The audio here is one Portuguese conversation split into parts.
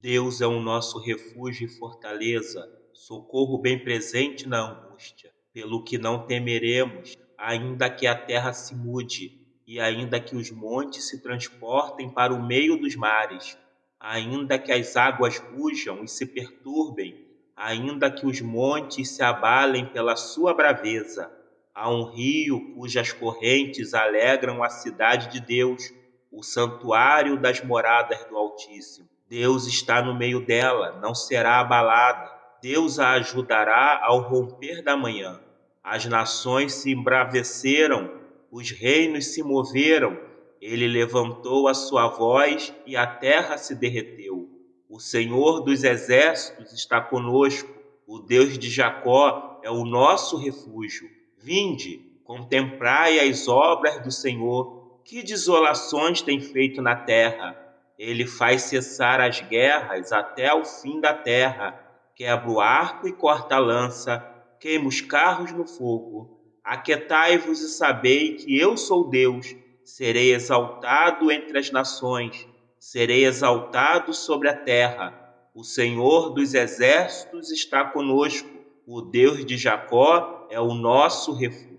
Deus é o nosso refúgio e fortaleza, socorro bem presente na angústia, pelo que não temeremos, ainda que a terra se mude, e ainda que os montes se transportem para o meio dos mares, ainda que as águas rujam e se perturbem, ainda que os montes se abalem pela sua braveza. Há um rio cujas correntes alegram a cidade de Deus, o santuário das moradas do Altíssimo. Deus está no meio dela, não será abalada. Deus a ajudará ao romper da manhã. As nações se embraveceram, os reinos se moveram. Ele levantou a sua voz e a terra se derreteu. O Senhor dos exércitos está conosco. O Deus de Jacó é o nosso refúgio. Vinde, contemplai as obras do Senhor. Que desolações tem feito na terra! Ele faz cessar as guerras até ao fim da terra, quebra o arco e corta a lança, queima os carros no fogo. Aquetai-vos e sabei que eu sou Deus, serei exaltado entre as nações, serei exaltado sobre a terra. O Senhor dos exércitos está conosco, o Deus de Jacó é o nosso refúgio.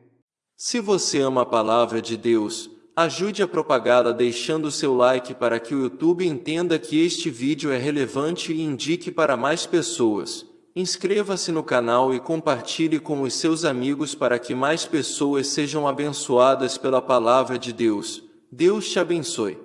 Se você ama a palavra de Deus, Ajude a propagá-la deixando seu like para que o YouTube entenda que este vídeo é relevante e indique para mais pessoas. Inscreva-se no canal e compartilhe com os seus amigos para que mais pessoas sejam abençoadas pela palavra de Deus. Deus te abençoe.